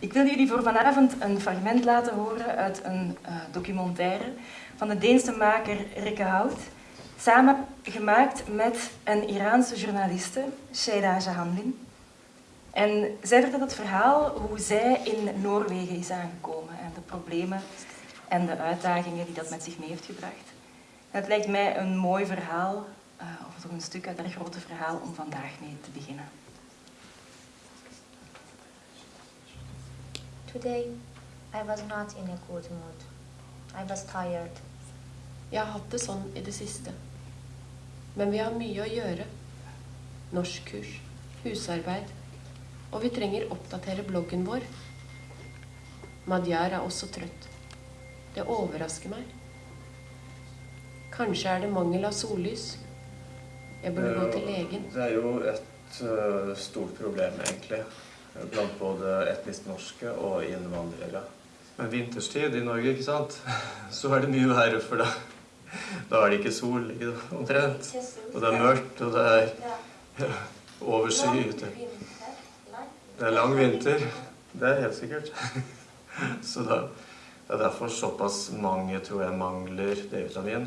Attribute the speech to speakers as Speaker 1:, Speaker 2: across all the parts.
Speaker 1: Ik wil jullie voor vanavond een fragment laten horen uit een uh, documentaire van de Deense maker Rikke Hout, samen gemaakt met een Iraanse journaliste, Sheida Jahanlin. En zij vertelt het verhaal hoe zij in Noorwegen is aangekomen en de problemen en de uitdagingen die dat met zich mee heeft gebracht. En het lijkt mij een mooi verhaal, uh, of toch een stuk uit dat grote verhaal, om vandaag mee te beginnen.
Speaker 2: Today I was not in a good mood. I was tired.
Speaker 3: Jeg har hatt det sånn i det siste. Men vi har mye å gjøre. Norskkurs, husarbeid. Og vi trenger oppdatere bloggen vår. Madjar er også trøtt. Det overrasker meg. Kanskje er det mangel av sollys. Jeg burde gå til legen.
Speaker 4: Det er jo et uh, stort problem, egentlig. Blant både etnisk norske og innvandrere. Men vinterstid i Norge, ikke sant, så er det mye verre, for da, da er det ikke sol omtrent. Og det er mørkt, og det er ja, overskyet. Det er lang vinter. Det er helt sikkert. Så da, det er derfor såpass mange, tror jeg, mangler D-vitamin.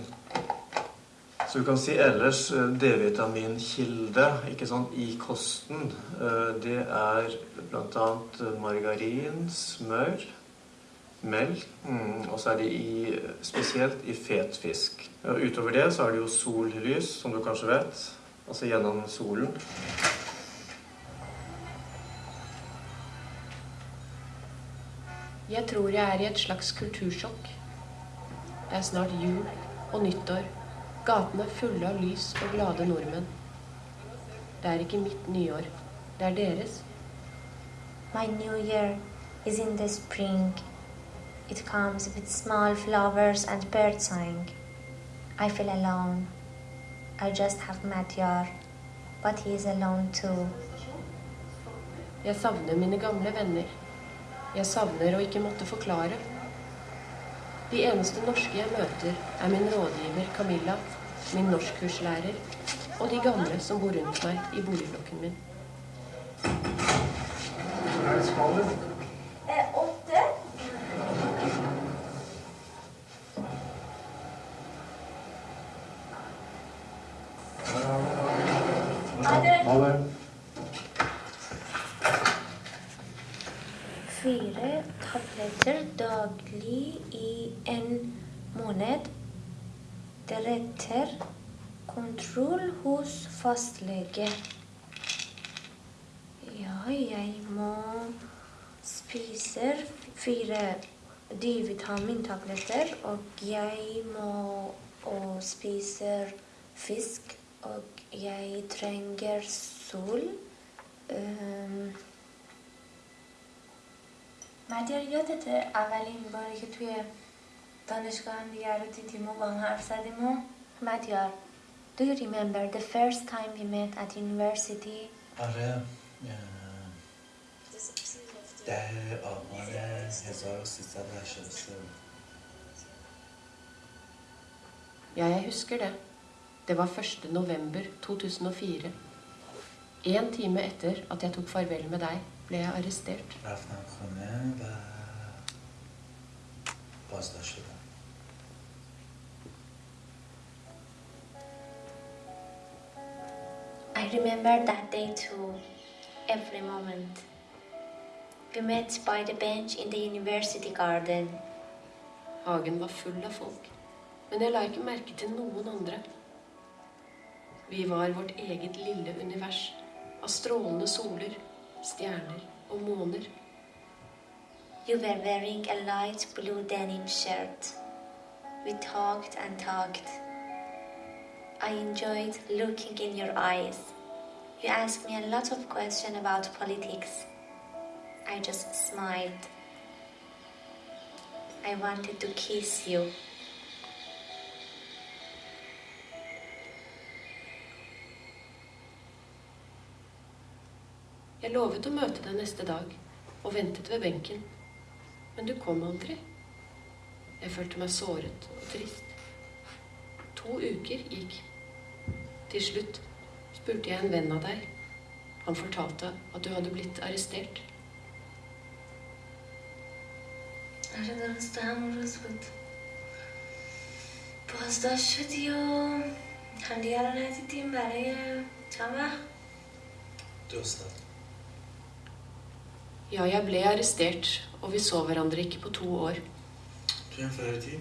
Speaker 4: Så du kan si ellers eh, D-vitaminkilde ikke sant, i kosten. Eh, det er bl.a. margarin, smør, melk, mm, og så er det i, spesielt i fet fisk. Utover det så er det jo sollys, som du kanskje vet. Altså gjennom solen.
Speaker 3: Jeg tror jeg er i et slags kultursjokk. Det er snart jul og nyttår. Gatene er fulle av lys og glade nordmenn. Det er ikke mitt nyår. Det er deres.
Speaker 2: My new year is in the spring. It comes with small flowers and birdsong. I feel alone. I just have Matyar, but he is alone too.
Speaker 3: Jeg savner mine gamle venner. Jeg savner å ikke måtte forklare. De eneste norske jeg møter, er min rådgiver Camilla, min norskkurslærer og de gamle som bor rundt meg i boligblokken min.
Speaker 2: Åtte.
Speaker 4: Ha det.
Speaker 2: Fire tabletter daglig i en måned Deretter kontroll hos fastlege. Ja, jeg må spise fire D-vitamintabletter, og jeg må og spise fisk, og jeg trenger sol. Um, مدیار یادته اولین باری که توی دانشگاه هم دیگر رو دیدیم و با هم حرف زدیم و مدیار Do you remember the first time we met at university?
Speaker 5: آره ده آبان 1383
Speaker 3: Ja, jeg husker det. Det var 1. november 2004. En time etter at jeg tok farvel med deg, ble jeg arrestert.
Speaker 5: رفتم خونه و بازداشت
Speaker 2: remember that day too, every moment. We met by the bench in the university garden.
Speaker 3: Hagen var full av folk, men jeg la ikke merke til noen andre. Vi var vårt eget lille univers av strålende soler, stjerner og måner.
Speaker 2: You were wearing a light blue denim shirt. We talked and talked. I enjoyed looking in your eyes. You asked me a lot of questions about politics. I just smiled. I wanted to kiss you.
Speaker 3: Jeg lovet å møte deg neste dag og ventet ved benken. Men du kom aldri. Jeg følte meg såret og trist. To uker gikk. Til slutt spurte jeg en venn av deg. Han fortalte at du hadde blitt arrestert.
Speaker 2: آره درست همون روز بود بازداشت شدی و همدیگه رو ندیدیم برای چند وقت
Speaker 5: Dro sted.
Speaker 3: Ja, jeg ble arrestert, og vi så hverandre ikke på to år.
Speaker 5: تو این فردی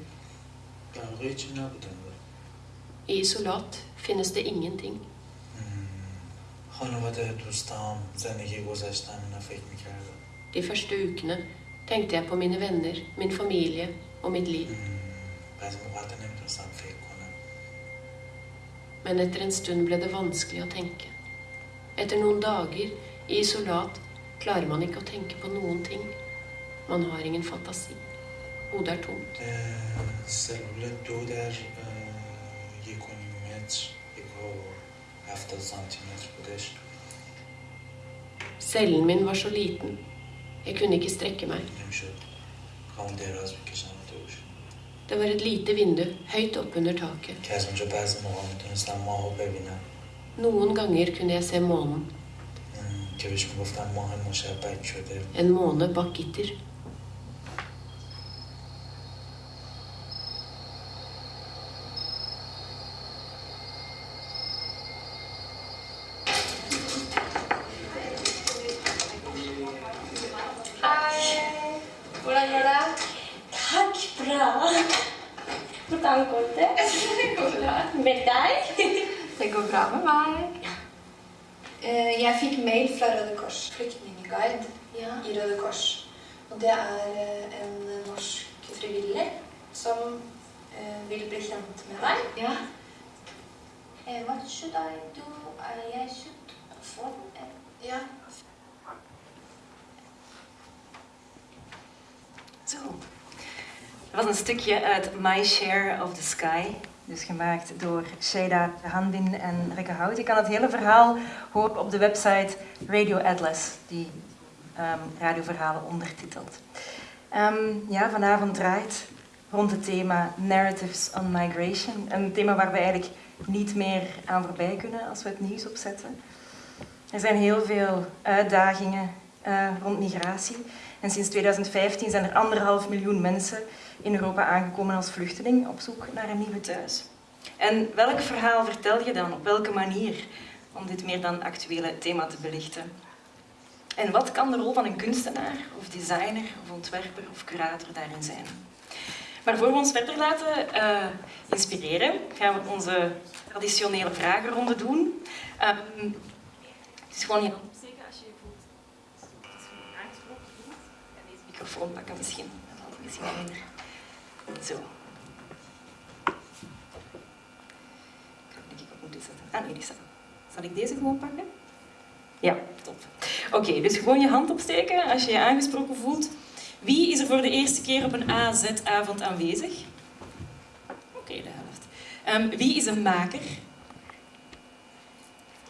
Speaker 5: در واقع هیچی نبودن
Speaker 3: I isolat finnes det ingenting.
Speaker 5: خانواده دوستام زندگی گذشتم اینا فکر میکردم
Speaker 3: De første ukene tenkte jeg på mine venner, min familie og mitt liv.
Speaker 5: بعضی موقع نمیتونستم فکر کنم
Speaker 3: Men etter en stund ble det vanskelig å tenke. Etter noen dager i isolat klarer man ikke å tenke på noen ting. Man har ingen fantasi. Hodet er tomt.
Speaker 5: اه، سلول دو در اه، یک و نیم
Speaker 3: Cellen min var så liten. Jeg kunne ikke strekke meg. Det var et lite vindu høyt oppunder taket. Noen ganger kunne jeg se månen. En måne bak gitter.
Speaker 2: Should I do? I should phone eh,
Speaker 6: Ja.
Speaker 1: Zo. Dat was een stukje uit My Share of the Sky. Dus gemaakt door Sheda Hanbin en Rikke Hout. Je kan het hele verhaal horen op de website Radio Atlas, die ehm, radioverhalen ondertitelt. Ehm, ja, vanavond draait rond het thema Narratives on Migration. Een thema waar we eigenlijk niet meer aan voorbij kunnen als we het nieuws opzetten. Er zijn heel veel uitdagingen eh, rond migratie. En sinds 2015 zijn er anderhalf miljoen mensen in Europa aangekomen als vluchteling op zoek naar een nieuwe thuis. En welk verhaal vertel je dan? Op welke manier? Om dit meer dan actuele thema te belichten. En wat kan de rol van een kunstenaar, of designer, of ontwerper of curator daarin zijn? Maar voor we ons verder laten eh, inspireren, gaan we onze traditionele vragenronde doen. Ehm, het is gewoon opsteken als je voelt als je aangesproken voelt. Ik ga deze microfoon pakken misschien. Dat wel minder. Zo. Ik op moeten zetten. Ah nee. Zal ik deze gewoon pakken? Ja, top. Oké, dus gewoon je hand opsteken als je je aangesproken voelt. Wie is er voor de eerste keer op een AZ-avond aanwezig? Oké, de helft. Ehm, wie is een maker?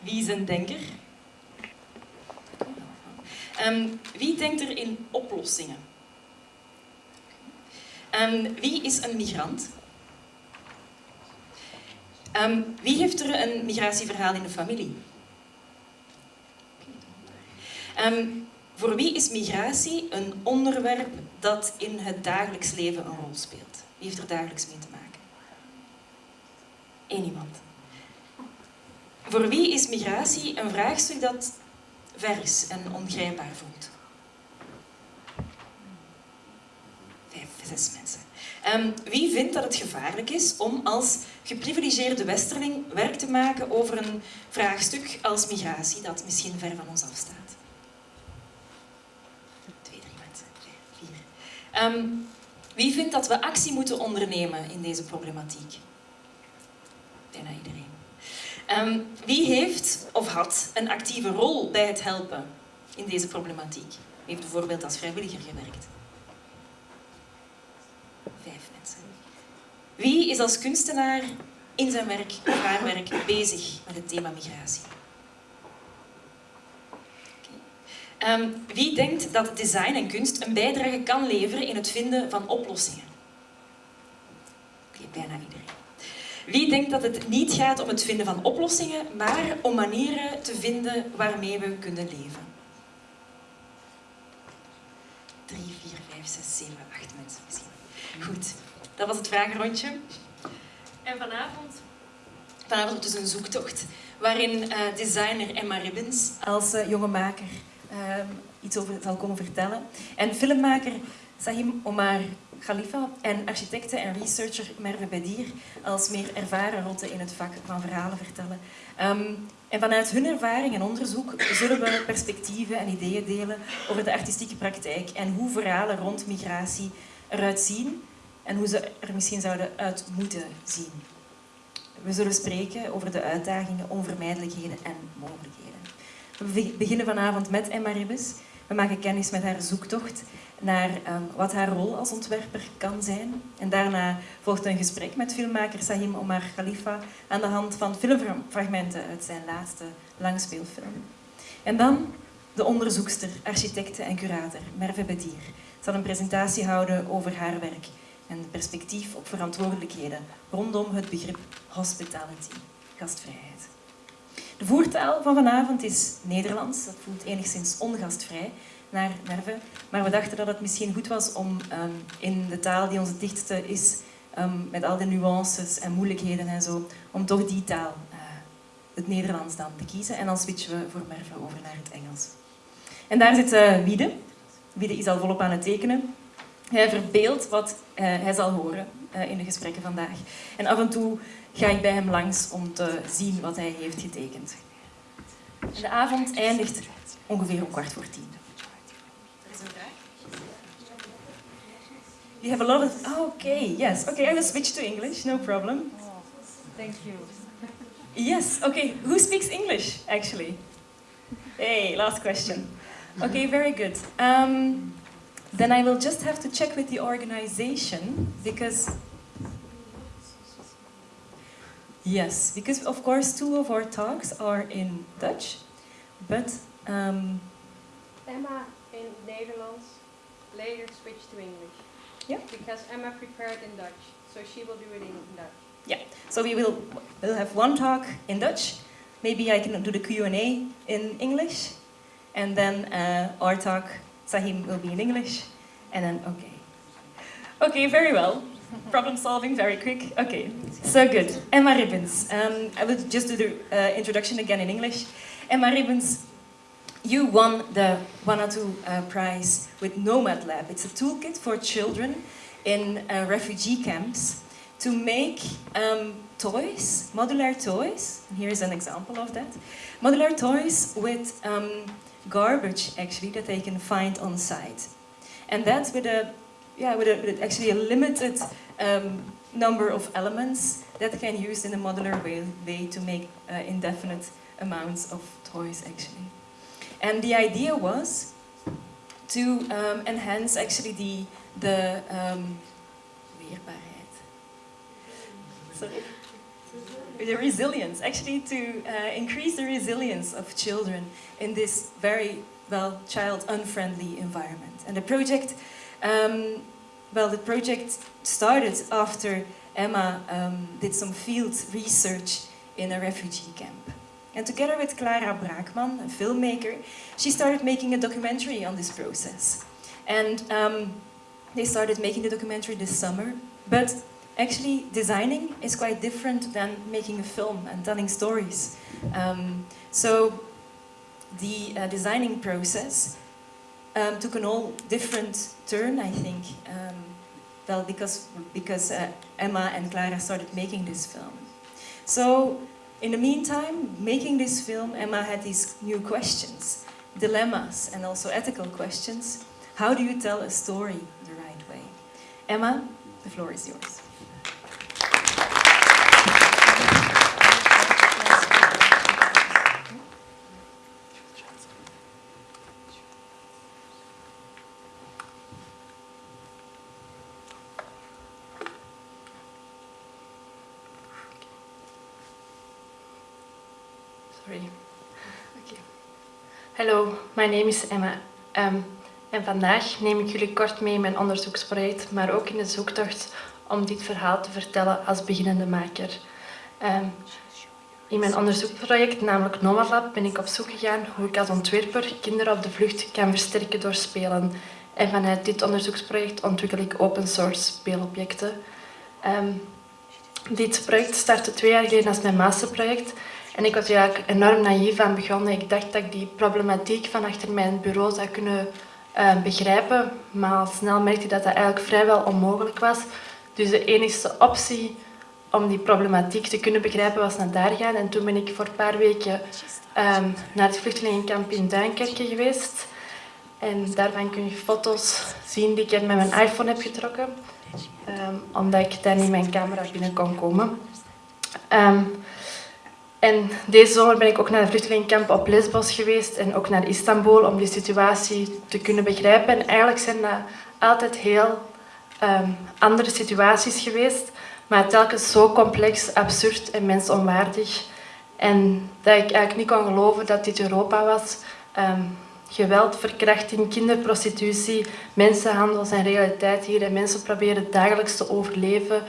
Speaker 1: Wie is een denker? Ehm, wie denkt er in oplossingen? Ehm, wie is een migrant? Wie heeft er een migratieverhaal in de familie? Ehm, voor wie is migratie een onderwerp dat in het dagelijks leven een rol speelt? Wie heeft er dagelijks mee te maken? Eén iemand. Voor wie is migratie een vraagstuk dat vers en ongrijpbaar voelt? Vijf, zes mensen. Ehm, wie vindt dat het gevaarlijk is om als geprivilegeerde westerling werk te maken over een vraagstuk als migratie dat misschien ver van ons afstaat? Twee, drie mensen. Vijf, vier. Ehm, wie vindt dat we actie moeten ondernemen in deze problematiek? Bijna iedereen. Ehm, wie heeft of had een actieve rol bij het helpen in deze problematiek? Wie heeft bijvoorbeeld als vrijwilliger gewerkt? Vijf mensen. Wie is als kunstenaar in zijn werk of haar werk bezig met het thema migratie? Oké. Ehm, wie denkt dat design en kunst een bijdrage kan leveren in het vinden van oplossingen? Oké, bijna iedereen. Wie denkt dat het niet gaat om het vinden van oplossingen, maar om manieren te vinden waarmee we kunnen leven? drie, vier, vijf, zes, zeven, acht mensen misschien. Goed, dat was het vragenrondje. En vanavond? Vanavond dus een zoektocht waarin eh, designer Emma Ribbins als uh, jonge maker uh, iets over zal komen vertellen. En filmmaker Sahim Omar Khalifa en architecte en researcher Merve Bedir als meer ervaren rotte in het vak van verhalen vertellen. Um, en vanuit hun ervaring en onderzoek zullen we perspectieven en ideeën delen over de artistieke praktijk en hoe verhalen rond migratie eruit zien en hoe ze er misschien zouden uit moeten zien. We zullen spreken over de uitdagingen, onvermijdelijkheden en mogelijkheden. We beginnen vanavond met Emma Ribbes. We maken kennis met haar zoektocht naar um, wat haar rol als ontwerper kan zijn. En daarna volgt een gesprek met filmmaker Sahim Omar Khalifa aan de hand van filmfragmenten uit zijn laatste langspeelfilm. En dan de onderzoekster, architecte en curator Merve Bedier zal een presentatie houden over haar werk en perspectief op verantwoordelijkheden rondom het begrip hospitality, gastvrijheid. De voertaal van vanavond is Nederlands, dat voelt enigszins ongastvrij naar Merve, maar we dachten dat het misschien goed was om um, in de taal die onze dichtste is, um, met al die nuances en moeilijkheden en zo, om toch die taal, uh, het Nederlands dan, te kiezen. En dan switchen we voor Merve over naar het Engels. En daar zit uh, Wiede. Wiede is al volop aan het tekenen. Hij verbeeldt wat uh, hij zal horen uh, in de gesprekken vandaag. En af en toe ga ik bij hem langs om te zien wat hij heeft getekend. En de avond eindigt ongeveer om kwart voor tien. You have a lot of... Oh, okay, yes. Okay, I will switch to English, no problem.
Speaker 7: Oh, thank you.
Speaker 1: Yes, okay. Who speaks English, actually? Hey, last question. Okay, very good. Um, then I will just have to check with the organization because yes, because of course two of our talks are in Dutch, but um,
Speaker 3: Emma in Netherlands later switch to English.
Speaker 1: Yeah.
Speaker 3: Because Emma prepared in Dutch, so she will do it in Dutch.
Speaker 1: Yeah. So we will we'll have one talk in Dutch. Maybe I can do the Q and A in English, and then uh, our talk Sahim will be in English, and then okay. Okay, very well. Problem solving, very quick. Okay, so good. Emma Ribbons. Um, I will just do the uh, introduction again in English. Emma Ribbons, you won the Wanatu uh, Prize with Nomad Lab. It's a toolkit for children in uh, refugee camps to make um, toys, modular toys. Here's an example of that. Modular toys with um, garbage actually that they can find on site. And that's with a, yeah, with, a, with actually a limited um, number of elements that can use in a modular way, way to make uh, indefinite amounts of toys actually. And the idea was to um, enhance actually the, the um. Sorry? The resilience, actually to uh, increase the resilience of children in this very, well, child-unfriendly environment. And the project, um, well, the project started after Emma um, did some field research in a refugee camp. And together with Clara Braakman, a filmmaker, she started making a documentary on this process. And um, they started making the documentary this summer. But actually, designing is quite different than making a film and telling stories. Um, so the uh, designing process um, took an all different turn, I think. Um, well, because, because uh, Emma and Clara started making this film. So in the meantime, making this film, Emma had these new questions, dilemmas, and also ethical questions. How do you tell a story the right way? Emma, the floor is yours.
Speaker 8: Hallo, mijn naam is Emma. Um, en vandaag neem ik jullie kort mee in mijn onderzoeksproject, maar ook in de zoektocht om dit verhaal te vertellen als beginnende maker. Um, in mijn onderzoeksproject, namelijk Nomadlab, ben ik op zoek gegaan hoe ik als ontwerper kinderen op de vlucht kan versterken door spelen. En vanuit dit onderzoeksproject ontwikkel ik open source speelobjecten. Ehm, dit project startte twee jaar geleden als mijn masterproject. En ik was er eigenlijk enorm naïef aan begonnen. Ik dacht dat ik die problematiek van achter mijn bureau zou kunnen uh, begrijpen. Maar al snel merkte ik dat dat eigenlijk vrijwel onmogelijk was. Dus de enige optie om die problematiek te kunnen begrijpen was naar daar gaan. En toen ben ik voor een paar weken um, naar het vluchtelingenkamp in Duinkerke geweest. En daarvan kun je foto's zien die ik met mijn iPhone heb getrokken. Um, omdat ik daar niet mijn camera binnen kon komen. Um, en deze zomer ben ik ook naar het vluchtelingenkamp op Lesbos geweest en ook naar Istanbul om die situatie te kunnen begrijpen. En eigenlijk zijn dat altijd heel um, andere situaties geweest, maar telkens zo complex, absurd en mensonwaardig. En dat ik eigenlijk niet kon geloven dat dit Europa was. Um, geweld, verkrachting, kinderprostitutie, mensenhandel zijn realiteit hier. En mensen proberen dagelijks te overleven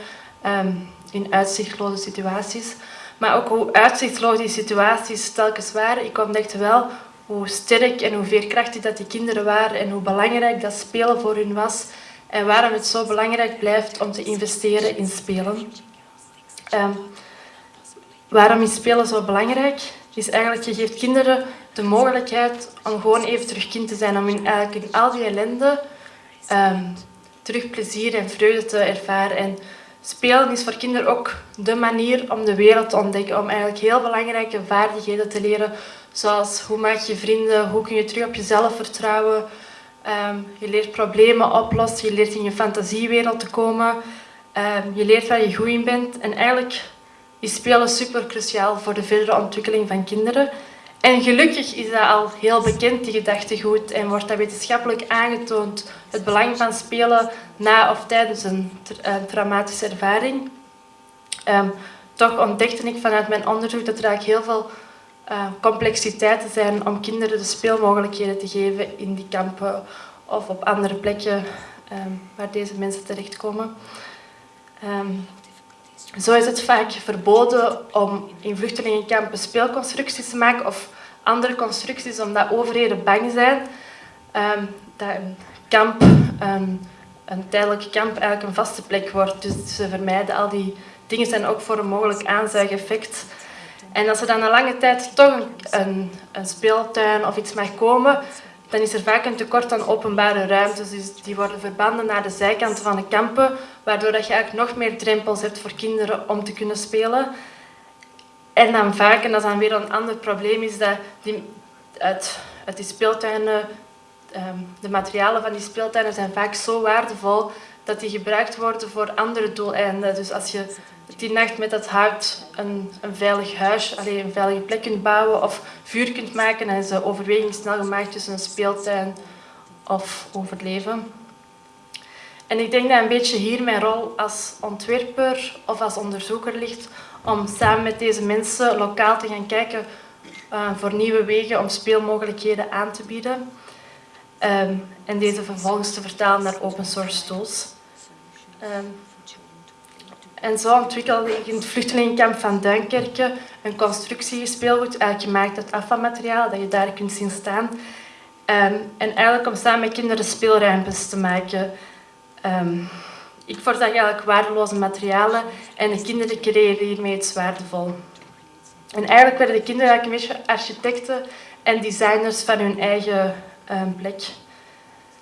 Speaker 8: um, in uitzichtloze situaties. Maar ook hoe uitzichtloos die situaties telkens waren. Ik ontdekte wel hoe sterk en hoe veerkrachtig dat die kinderen waren en hoe belangrijk dat spelen voor hun was. En waarom het zo belangrijk blijft om te investeren in spelen. Um, waarom is spelen zo belangrijk? Is eigenlijk, je geeft kinderen de mogelijkheid om gewoon even terug kind te zijn. Om in, eigenlijk in al die ellende um, terug plezier en vreugde te ervaren. En spelen is voor kinderen ook de manier om de wereld te ontdekken. Om eigenlijk heel belangrijke vaardigheden te leren. Zoals hoe maak je vrienden, hoe kun je terug op jezelf vertrouwen. Um, je leert problemen oplossen, je leert in je fantasiewereld te komen. Um, je leert waar je goed in bent. En eigenlijk is spelen super cruciaal voor de verdere ontwikkeling van kinderen. En gelukkig is dat al heel bekend, die gedachtegoed, en wordt dat wetenschappelijk aangetoond, het belang van spelen na of tijdens een, tra traumatische ervaring. Um, toch ontdekte ik vanuit mijn onderzoek dat er eigenlijk heel veel uh, complexiteiten zijn om kinderen de speelmogelijkheden te geven in die kampen of op andere plekken um, waar deze mensen terechtkomen. Um, zo is het vaak verboden om in vluchtelingenkampen speelconstructies te maken of andere constructies omdat overheden bang zijn dat kamp, um, een tijdelijk kamp, eigenlijk een vaste plek wordt. Dus ze vermijden al die dingen zijn ook voor een mogelijk aanzuigeffect. En als er dan een lange tijd toch een, een, een speeltuin of iets mag komen, dan is er vaak een tekort aan openbare ruimtes. Dus die worden verbanden naar de zijkanten van de kampen, waardoor dat je eigenlijk nog meer drempels hebt voor kinderen om te kunnen spelen. En dan vaak, en dat is dan weer een ander probleem, is dat die, uit, die speeltuinen, de materialen van die speeltuinen zijn vaak zo waardevol dat die gebruikt worden voor andere doeleinden. Dus als je die nacht met dat hout een, een veilig huis, alleen een veilige plek kunt bouwen of vuur kunt maken, dan is de overweging snel gemaakt tussen een speeltuin of overleven. En ik denk dat een beetje hier mijn rol als ontwerper of als onderzoeker ligt om samen met deze mensen lokaal te gaan kijken uh, voor nieuwe wegen om speelmogelijkheden aan te bieden. Um, en deze vervolgens te vertalen naar open source tools. Um, en zo ontwikkelde ik in het vluchtelingenkamp van Duinkerke een constructiespeelgoed, eigenlijk gemaakt uit afvalmateriaal, dat je daar kunt zien staan. Um, en eigenlijk om samen met kinderen speelruimtes te maken. Ik voorzag eigenlijk waardeloze materialen en de kinderen creëerden hiermee iets waardevol. En eigenlijk werden de kinderen eigenlijk een beetje architecten en designers van hun eigen um, plek.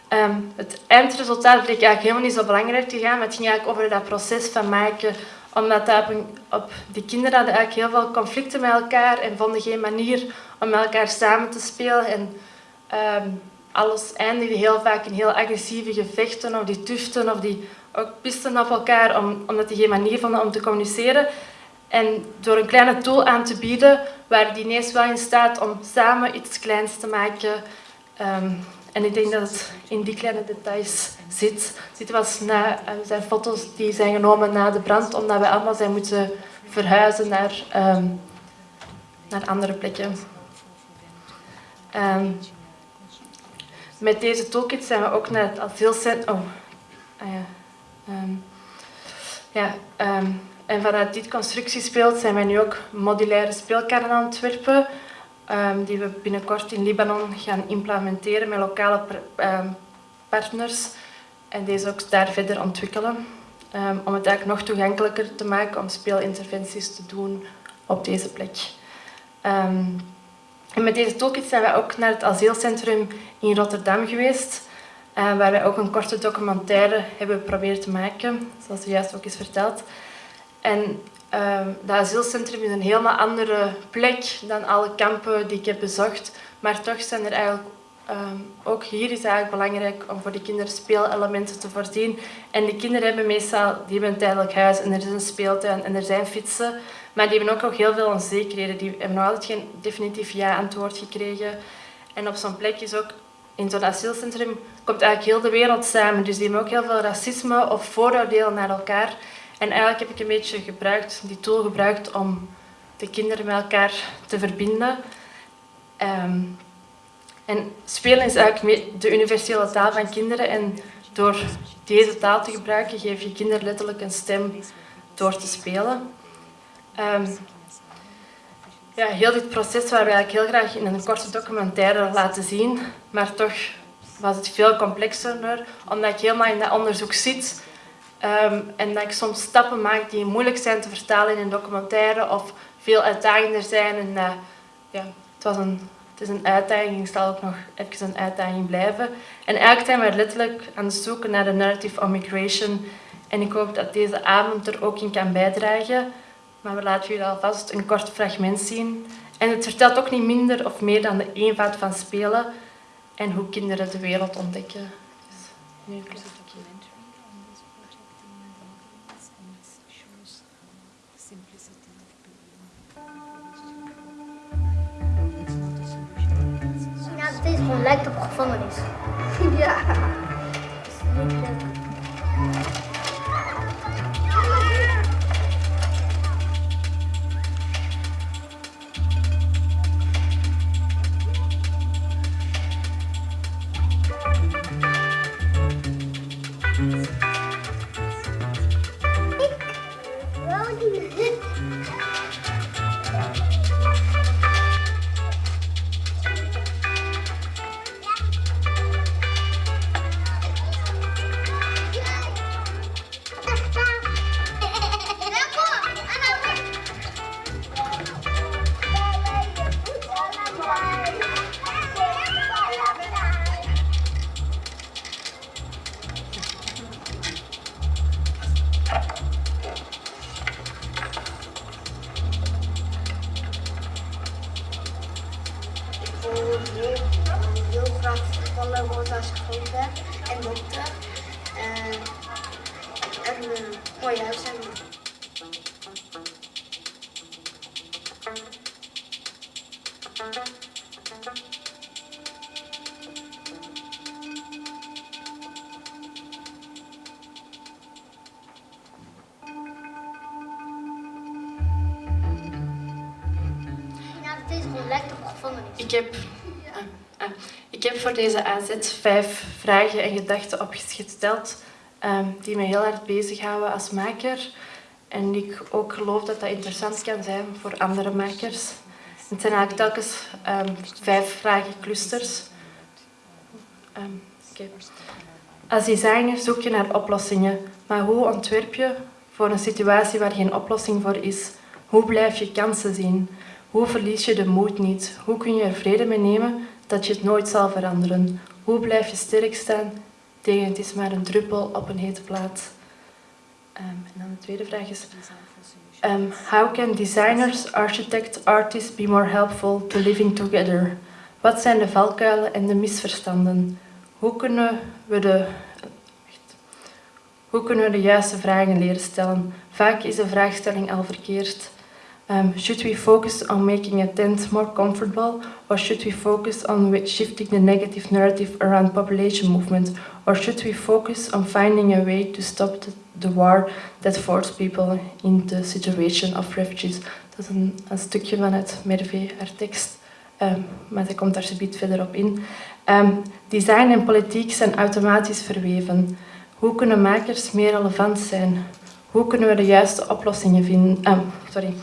Speaker 8: Um, het eindresultaat bleek eigenlijk helemaal niet zo belangrijk te gaan, maar het ging eigenlijk over dat proces van maken, omdat dat op, die kinderen hadden eigenlijk heel veel conflicten met elkaar en vonden geen manier om met elkaar samen te spelen. En um, alles eindigde heel vaak in heel agressieve gevechten, of die tuften, of die ook pisten op elkaar, om, omdat die geen manier vonden om te communiceren. En door een kleine tool aan te bieden, waren die ineens wel in staat om samen iets kleins te maken. Um, en ik denk dat het in die kleine details zit. Dit was uh, zijn foto's die zijn genomen na de brand, omdat we allemaal zijn moeten verhuizen naar, um, naar andere plekken. Um, met deze toolkit zijn we ook naar het asielcentrum... Oh, ah ja. Ja en vanuit dit constructiespeelt zijn wij nu ook modulaire speelkaarten aan het ontwerpen, um, die we binnenkort in Libanon gaan implementeren met lokale um, partners en deze ook daar verder ontwikkelen. Ehm, om het eigenlijk nog toegankelijker te maken om speelinterventies te doen op deze plek. Ehm, en met deze toolkit zijn wij ook naar het asielcentrum in Rotterdam geweest, uh, waar wij ook een korte documentaire hebben geprobeerd te maken, zoals u juist ook is verteld. En uh, dat asielcentrum is een helemaal andere plek dan alle kampen die ik heb bezocht, maar toch zijn er eigenlijk Um, ook hier is het eigenlijk belangrijk om voor de kinderen speelelementen te voorzien. En de kinderen hebben meestal die hebben een tijdelijk huis en er is een speeltuin en er zijn fietsen. Maar die hebben ook nog heel veel onzekerheden. Die hebben nog altijd geen definitief ja-antwoord gekregen. En op zo'n plek is ook, in zo'n asielcentrum, komt eigenlijk heel de wereld samen. Dus die hebben ook heel veel racisme of vooroordelen naar elkaar. En eigenlijk heb ik een beetje gebruikt, die tool gebruikt om de kinderen met elkaar te verbinden. Um, en spelen is eigenlijk de universele taal van kinderen. En door deze taal te gebruiken, geef je kinderen letterlijk een stem door te spelen. Um, ja, heel dit proces waar we eigenlijk heel graag in een korte documentaire laten zien, maar toch was het veel complexer, omdat ik helemaal in dat onderzoek zit um, en dat ik soms stappen maak die moeilijk zijn te vertalen in een documentaire of veel uitdagender zijn. En, uh, ja, het was een het is een uitdaging, het zal ook nog even een uitdaging blijven. En eigenlijk zijn we letterlijk aan het zoeken naar de narrative of migration. En ik hoop dat deze avond er ook in kan bijdragen. Maar we laten jullie alvast een kort fragment zien. En het vertelt ook niet minder of meer dan de eenvoud van spelen en hoe kinderen de wereld ontdekken. Dus nu
Speaker 7: lijkt op gevangenis. Ja.
Speaker 8: Ik heb, uh, uh, ik heb voor deze AZ vijf vragen en gedachten opgesteld um, die me heel hard bezighouden als maker. En ik ook geloof dat dat interessant kan zijn voor andere makers. Het zijn eigenlijk telkens um, vijf vragenclusters. Um, okay. Als designer zoek je naar oplossingen, maar hoe ontwerp je voor een situatie waar geen oplossing voor is? Hoe blijf je kansen zien? Hoe verlies je de moed niet? Hoe kun je er vrede mee nemen dat je het nooit zal veranderen? Hoe blijf je sterk staan tegen het is maar een druppel op een hete plaat? Um, en dan de tweede vraag is... Um, how can designers, architects, artists be more helpful to living together? Wat zijn de valkuilen en de misverstanden? Hoe kunnen we de, hoe kunnen we de juiste vragen leren stellen? Vaak is de vraagstelling al verkeerd. Um, should we focus on making a tent more comfortable or should we focus on shifting the negative narrative around population movement or should we focus on finding a way to stop the, war that forced people in the situation of refugees? Dat is een, een stukje vanuit Mervé, haar tekst, maar zij komt daar subiet verder op in. Um, design en politiek zijn automatisch verweven. Hoe kunnen makers meer relevant zijn? Hoe kunnen we de juiste oplossingen vinden? Um, sorry.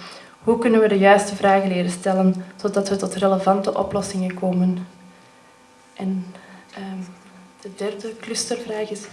Speaker 8: Hoe kunnen we de juiste vragen leren stellen, zodat we tot relevante oplossingen komen? En um, de derde clustervraag is,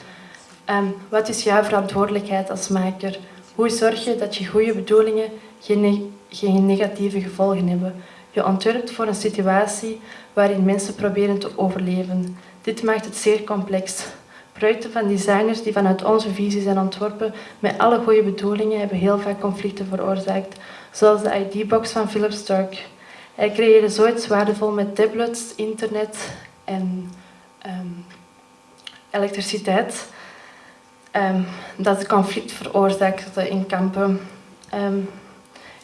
Speaker 8: ehm, wat is jouw verantwoordelijkheid als maker? Hoe zorg je dat je goede bedoelingen geen, geen negatieve gevolgen hebben? Je ontwerpt voor een situatie waarin mensen proberen te overleven. Dit maakt het zeer complex. Projecten van designers die vanuit onze visie zijn ontworpen met alle goede bedoelingen hebben heel vaak conflicten veroorzaakt, zoals de ID-box van Philip Stark. Hij creëerde zoiets waardevol met tablets, internet en um, elektriciteit, um, dat het conflict veroorzaakte in kampen. Um,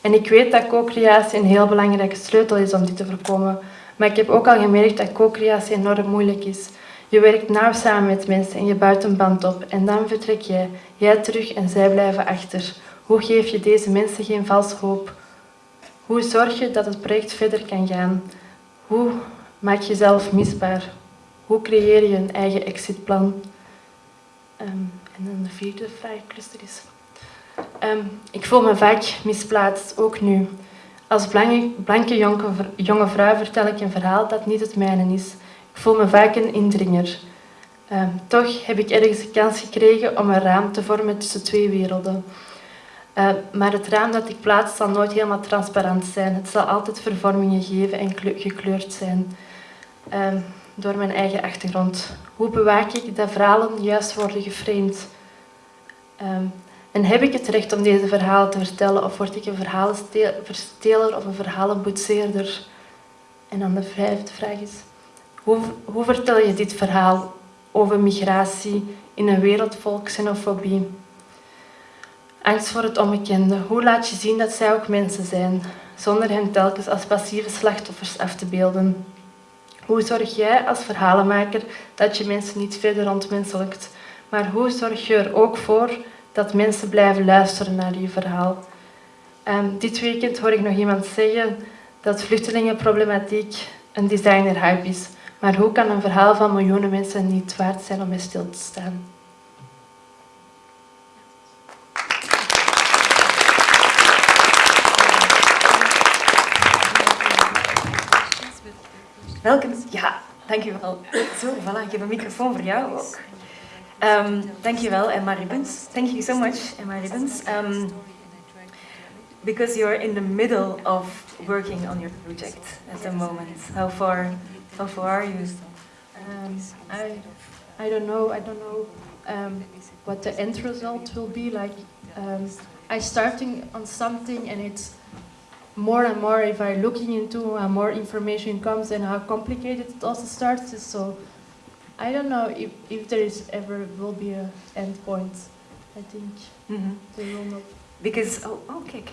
Speaker 8: en ik weet dat co-creatie een heel belangrijke sleutel is om dit te voorkomen. Maar ik heb ook al gemerkt dat co-creatie enorm moeilijk is. Je werkt nauw samen met mensen en je bouwt een band op. En dan vertrek jij, jij terug en zij blijven achter. Hoe geef je deze mensen geen valse hoop? Hoe zorg je dat het project verder kan gaan? Hoe maak je jezelf misbaar? Hoe creëer je een eigen exitplan? Um, en dan de vierde vraagcluster is... Um, ik voel me vaak misplaatst, ook nu. Als blanke, blanke jonge, vrouw vertel ik een verhaal dat niet het mijne is. Ik voel me vaak een indringer. Um, toch heb ik ergens de kans gekregen om een raam te vormen tussen twee werelden. Maar het raam dat ik plaats zal nooit helemaal transparant zijn. Het zal altijd vervormingen geven en gekleurd zijn. Door mijn eigen achtergrond. Hoe bewaak ik dat verhalen juist worden geframed? Um, en heb ik het recht om deze verhalen te vertellen of word ik een verhalenversteler of een verhalenboetseerder? En dan de vijfde vraag is, hoe, hoe vertel je dit verhaal over migratie in een wereld vol xenofobie? Angst voor het onbekende. Hoe laat je zien dat zij ook mensen zijn, zonder hen telkens als passieve slachtoffers af te beelden? Hoe zorg jij als verhalenmaker dat je mensen niet verder ontmenselijkt? Maar hoe zorg je er ook voor dat mensen blijven luisteren naar je verhaal. Um, dit weekend hoor ik nog iemand zeggen dat vluchtelingenproblematiek een designer-hype is. Maar hoe kan een verhaal van miljoenen mensen niet waard zijn om stil te staan?
Speaker 1: Welkom. Ja, dankjewel. Zo, voilà, ik heb een microfoon voor jou ook. Um, dankjewel, Emma Ribbons. Thank you so much, Emma Ribbons. Um, because you're in the middle of working on your project at the moment. How far, how far are you?
Speaker 8: Um, I, I don't know. I don't know um, what the end result will be. Like, um, I starting on something, and it's more and more. If I'm looking into, uh, more information comes, and how complicated it also starts. So I don't know if, if there is ever will be a end point. I think mm -hmm. there will not.
Speaker 1: Because oh okay,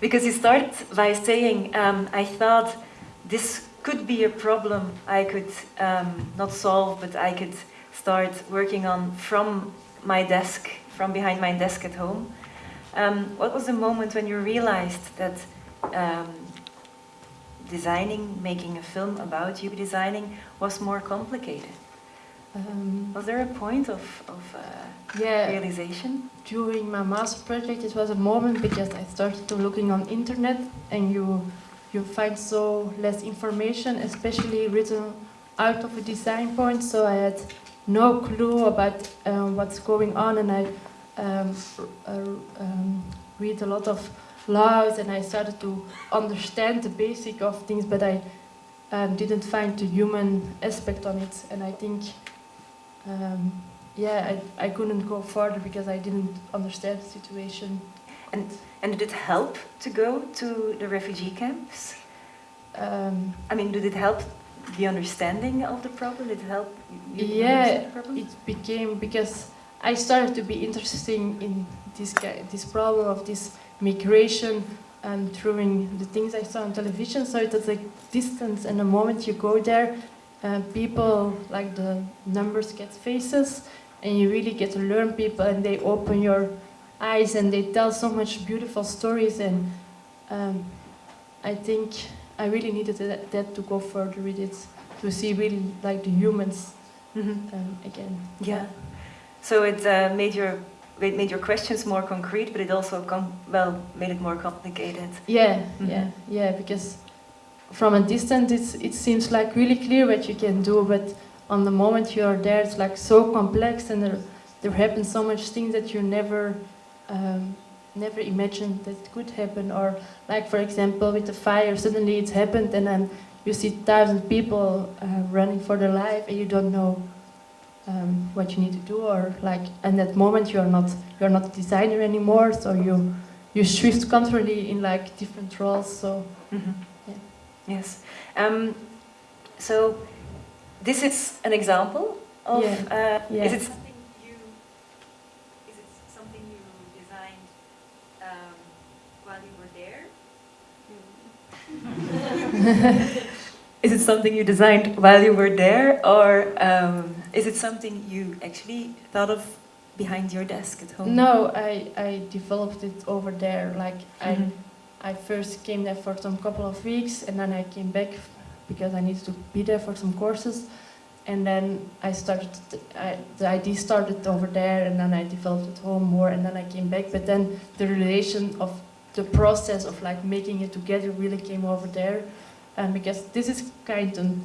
Speaker 1: because you start by saying um, I thought this could be a problem I could um, not solve, but I could start working on from my desk, from behind my desk at home. Um, what was the moment when you realized that um, designing, making a film about you designing was more complicated? Um, was there a point of, of uh, yeah, realization?
Speaker 8: During my master project, it was a moment because I started to looking on internet, and you you find so less information, especially written out of a design point. So I had no clue about um, what's going on, and I um, uh, um, read a lot of laws, and I started to understand the basic of things, but I um, didn't find the human aspect on it, and I think um, yeah, I, I couldn't go further because I didn't understand the situation.
Speaker 1: And, and did it help to go to the refugee camps? Um, I mean, did it help the understanding of the problem? Did it help
Speaker 8: yeah, it became because I started to be interested in this guy, this problem of this migration and through the things I saw on television. So it was like distance, and the moment you go there, uh, people, like the numbers get faces, and you really get to learn people, and they open your eyes, and they tell so much beautiful stories, and um, I think I really needed that, that, to go further with it, to see really like the humans mm -hmm. um, again.
Speaker 1: Yeah. So it uh, made your it made your questions more concrete, but it also well made it more complicated.
Speaker 8: Yeah, mm -hmm. yeah, yeah, because from a distance, it seems like really clear what you can do, but on the moment you are there, it's like so complex, and there there happen so much things that you never um, never imagined that it could happen. Or like for example, with the fire, suddenly it's happened, and then you see thousand people uh, running for their life, and you don't know um, what you need to do. Or like in that moment, you are not you are not a designer anymore, so you you shift constantly in like different roles. So
Speaker 1: Mhm.
Speaker 8: Yeah.
Speaker 1: Yes. Um, so this is an example of.
Speaker 8: Yeah.
Speaker 1: Uh,
Speaker 8: Yeah.
Speaker 1: Is it something you? Is it something you designed um, while you were there? is it something you designed while you were there, or um, is it something you actually thought of behind your desk at home?
Speaker 8: no, I I developed it over there. Like I.
Speaker 1: Mhm.
Speaker 8: I first came there for some couple of weeks and then I came back because I needed to be there for some courses. And then I started, I, the idea started over there and then I developed at home more and then I came back. But then the relation of the process of like making it together really came over there. And because this is kind of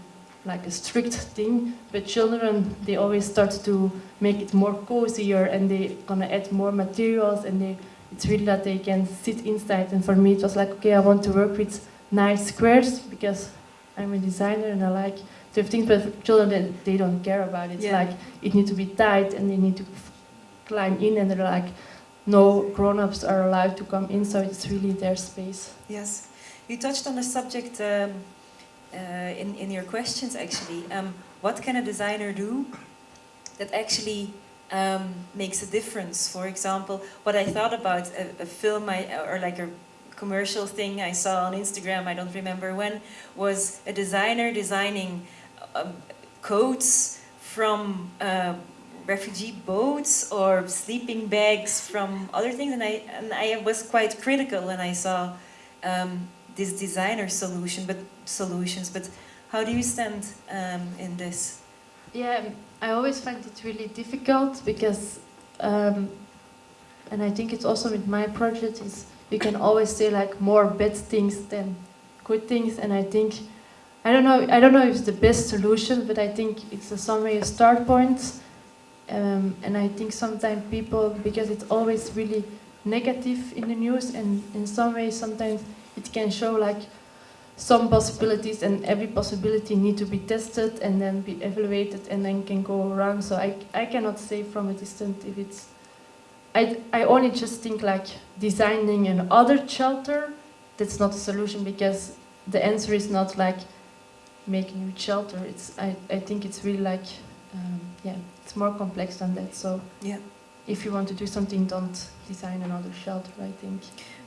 Speaker 8: like a strict thing, but children, they always start to make it more cozier and they gonna add more materials and they it's really that they can sit inside. And for me, it was like, okay, I want to work with nice squares because I'm a designer and I like to have things, but for children, they, they don't care about it. It's
Speaker 1: Yeah.
Speaker 8: like it needs to be tight and they need to f- climb in, and they're like, no grown ups are allowed to come in, so it's really their space.
Speaker 1: Yes, you touched on the subject um, uh, in in your questions. Actually, um, what can a designer do that actually um, makes a difference? For example, what I thought about a, a film I, or like a commercial thing I saw on Instagram. I don't remember when was a designer designing um, coats from. Uh, refugee boats or sleeping bags from other things and I and I was quite critical when I saw um, this designer solution but solutions but how do you stand um, in this?
Speaker 8: Yeah, I always find it really difficult because, um, and I think it's also with my project is you can always say like more bad things than good things, and I think I don't know I don't know if it's the best solution, but I think it's a some way a start point, um, and I think sometimes people because it's always really negative in the news, and in some ways sometimes it can show like some possibilities and every possibility need to be tested and then be evaluated and then can go wrong. So I, I cannot say from a distance if it's. I, I only just think like designing an other shelter, that's not a solution because the answer is not like making a shelter. It's I, I think it's really like um, yeah it's more complex than that. So
Speaker 1: yeah
Speaker 8: if you want to do something, don't design another shelter. I think.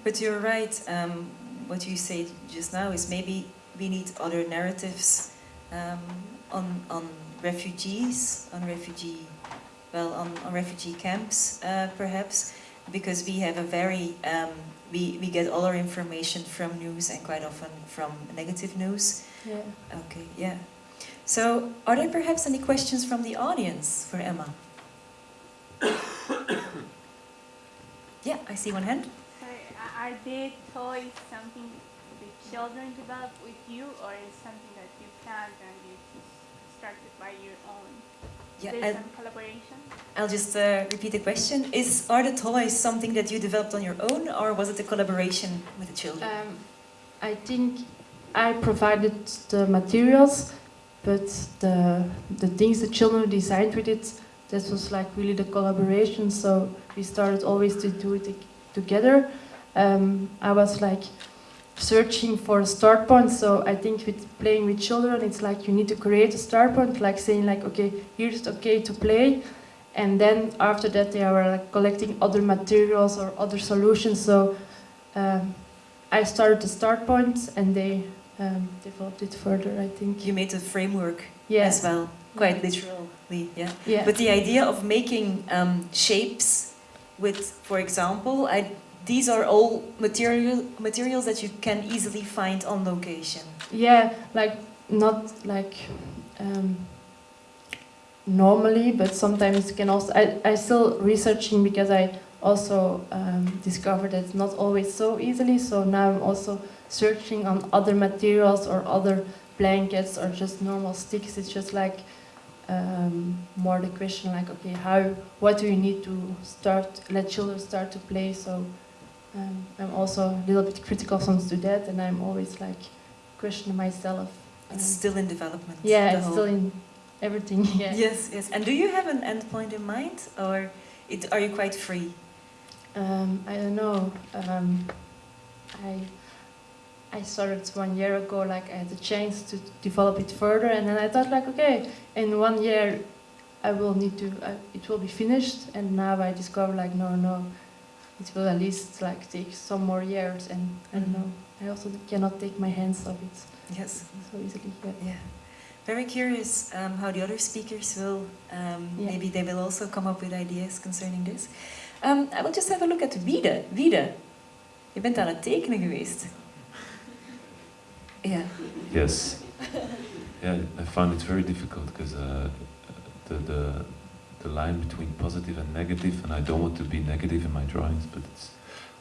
Speaker 1: but you're right um, what you say just now is maybe we need other narratives um, on on refugees on refugee well on, on refugee camps uh, perhaps because we have a very um, we, we get all our information from news and quite often from negative news.
Speaker 8: Yeah.
Speaker 1: okay yeah. So are there perhaps any questions from the audience for Emma? Yeah I see one hand
Speaker 9: are- are they toys something the children develop with you, or is something that you planned and you started by your own?
Speaker 1: Yeah,
Speaker 9: There's
Speaker 1: and-
Speaker 9: some collaboration.
Speaker 1: I'll just uh, repeat the question. Is Are the toys something that you developed on your own or was it a collaboration with the children?
Speaker 8: Um, I think I provided the materials, but the the things the children designed with it, that was like really the collaboration. So we started always to do it together. Um, I was like searching for a start point. So I think with playing with children, it's like you need to create a start point, like saying like, okay, here's okay to play. And then after that, they are like collecting other materials or other solutions. So um, I started the start point, and they um, developed it further. I think.
Speaker 1: You made a framework
Speaker 8: Yes.
Speaker 1: as well, quite literally, yeah.
Speaker 8: Yeah.
Speaker 1: But the idea of making um, shapes with, for example, I, these are all material materials that you can easily find on location.
Speaker 8: Yeah, like not like um, normally, but sometimes can also. I I still researching because I also um, discovered that it's not always so easily. So now I'm also searching on other materials or other blankets or just normal sticks. It's just like um, more the question like, okay, how, what do you need to start, let children start to play? So um, I'm also a little bit critical to that, and I'm always like questioning myself.
Speaker 1: It's still in development.
Speaker 8: yeah, it's still in everything. Yeah.
Speaker 1: Yes, yes. And do you have an endpoint in mind, or it, are you quite free?
Speaker 8: Um, I don't know. Um, I I started one year ago. Like I had the chance to develop it further, and then I thought, like, okay, in one year, I will need to. Uh, it will be finished. And now I discover, like, no, no, it will at least like take some more years. And I don't know. I also cannot take my hands off it
Speaker 1: Yes.
Speaker 8: so easily. Yeah.
Speaker 1: Yeah. Very curious um, how the other speakers will, um,
Speaker 8: Yeah.
Speaker 1: maybe they will also come up with ideas concerning this. Um, I will just have a look at Wiede. Wiede, je bent aan het tekenen geweest. Ja.
Speaker 10: Yes. Yeah, I found it very difficult because uh, the, the the line between positive and negative, and I don't want to be negative in my drawings, but it's,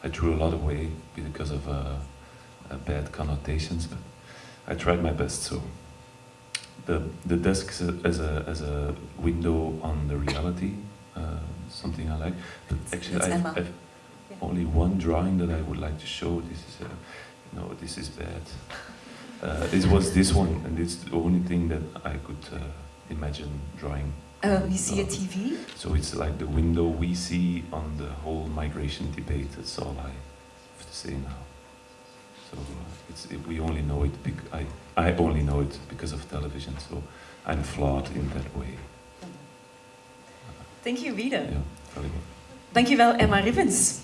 Speaker 10: I drew a lot away because of uh, uh, bad connotations. But I tried my best. So the the desk as a as a window on the reality, uh, something I like. But actually, I've. I've
Speaker 1: Yeah.
Speaker 10: only one drawing that I would like to show. This is, no, this is bad. Uh, it was this one, and it's the only thing that I could uh, imagine drawing.
Speaker 1: Um, you see a
Speaker 10: Uh,
Speaker 1: TV?
Speaker 10: So it's like the window we see on the whole migration debate. That's all I have to say now. So uh, it's, it, we only know it. I I only know it because of television. So I'm flawed in that way.
Speaker 1: Thank you, Wiede.
Speaker 10: Yeah, very well.
Speaker 1: Dankjewel, Emma Ribbens.